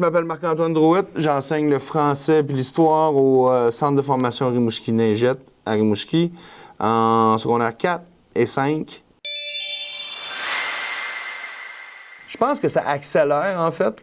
je m'appelle Marc-Antoine Drouet. J'enseigne le français et l'histoire au euh, Centre de formation Rimouski-Neigette à Rimouski en secondaire 4 et 5. Je pense que ça accélère, en fait,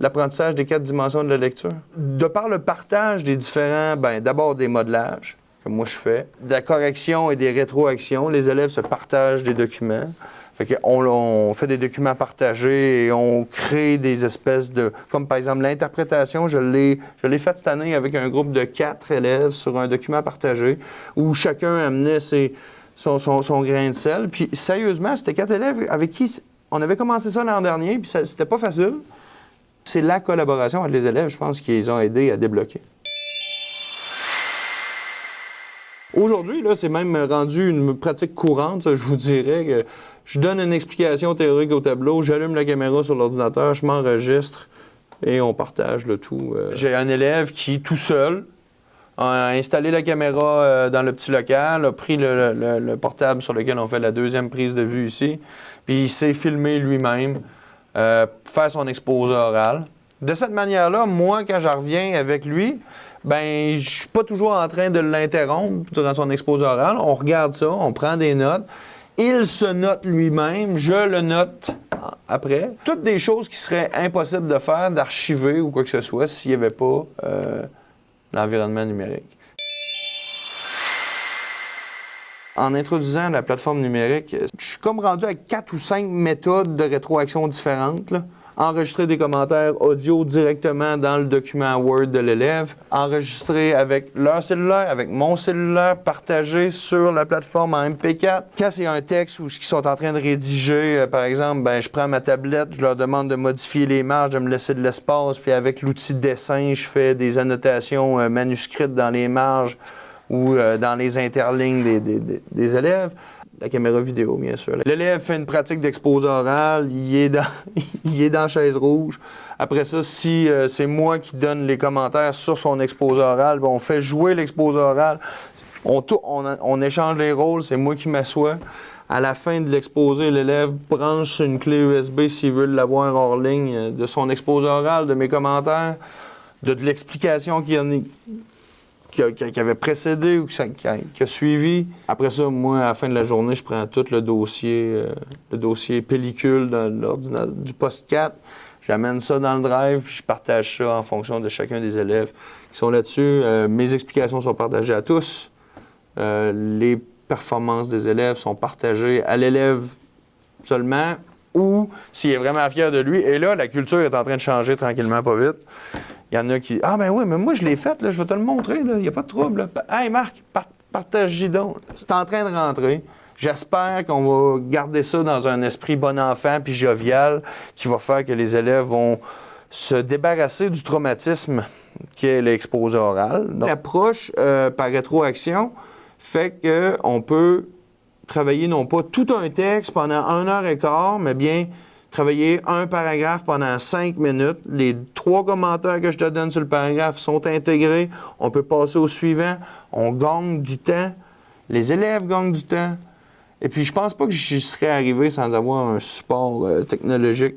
l'apprentissage des quatre dimensions de la lecture. De par le partage des différents, ben, d'abord des modelages, que moi je fais, de la correction et des rétroactions, les élèves se partagent des documents. Fait on, fait des documents partagés et on crée des espèces de... Comme par exemple l'interprétation, je l'ai faite cette année avec un groupe de quatre élèves sur un document partagé où chacun amenait ses, son, son- grain de sel. Puis sérieusement, c'était quatre élèves avec qui on avait commencé ça l'an dernier, puis c'était pas facile. C'est la collaboration entre les élèves, je pense, qui les ont aidés à débloquer. Aujourd'hui, là, c'est même rendu une pratique courante, je vous dirais, que je donne une explication théorique au tableau, j'allume la caméra sur l'ordinateur, je m'enregistre et on partage le tout. Euh, J'ai un élève qui, tout seul, a installé la caméra euh, dans le petit local, a pris le, le- le portable sur lequel on fait la deuxième prise de vue ici, puis il s'est filmé lui-même, euh, faire son exposé oral. De cette manière-là, moi, quand je reviens avec lui, ben, je suis pas toujours en train de l'interrompre durant son exposé oral. On regarde ça, on prend des notes. Il se note lui-même, je le note après. Toutes des choses qui seraient impossibles de faire, d'archiver ou quoi que ce soit s'il n'y avait pas euh, l'environnement numérique. En introduisant la plateforme numérique, je suis comme rendu avec quatre ou cinq méthodes de rétroaction différentes. Enregistrer des commentaires audio directement dans le document Word de l'élève, enregistrer avec leur cellulaire, avec mon cellulaire, partager sur la plateforme en MP4. Quand c'est un texte où ils sont en train de rédiger, euh, par exemple, ben, je prends ma tablette, je leur demande de modifier les marges, de me laisser de l'espace, puis avec l'outil dessin, je fais des annotations euh, manuscrites dans les marges ou euh, dans les interlignes des élèves. La caméra vidéo, bien sûr. L'élève fait une pratique d'exposé oral, il est dans, il est dans chaise rouge. Après ça, si euh, c'est moi qui donne les commentaires sur son exposé oral, ben, on fait jouer l'exposé oral. On, on, échange les rôles, c'est moi qui m'assois. À la fin de l'exposé, l'élève branche une clé USB s'il veut l'avoir hors ligne euh, de son exposé oral, de mes commentaires, de, de l'explication qu'il y en a qui, avait précédé ou qui, a- suivi. Après ça, moi, à la fin de la journée, je prends tout le dossier, euh, le dossier pellicule du poste 4. J'amène ça dans le drive, puis je partage ça en fonction de chacun des élèves qui sont là-dessus. Euh, mes explications sont partagées à tous. Euh, les performances des élèves sont partagées à l'élève seulement ou s'il est vraiment fier de lui. Et là, la culture est en train de changer tranquillement, pas vite. Il y en a qui Ah, ben oui, mais moi, je l'ai fait, là, je vais te le montrer, il n'y a pas de trouble. Hey, Marc, par- partage-y donc. C'est en train de rentrer. J'espère qu'on va garder ça dans un esprit bon enfant puis jovial qui va faire que les élèves vont se débarrasser du traumatisme qui est l'exposé oral. L'approche euh, par rétroaction fait qu'on peut travailler non pas tout un texte pendant une heure et quart, mais bien travailler un paragraphe pendant cinq minutes. Les trois commentaires que je te donne sur le paragraphe sont intégrés. On peut passer au suivant. On gagne du temps. Les élèves gagnent du temps. Et puis, je pense pas que j'y serais arrivé sans avoir un support euh, technologique.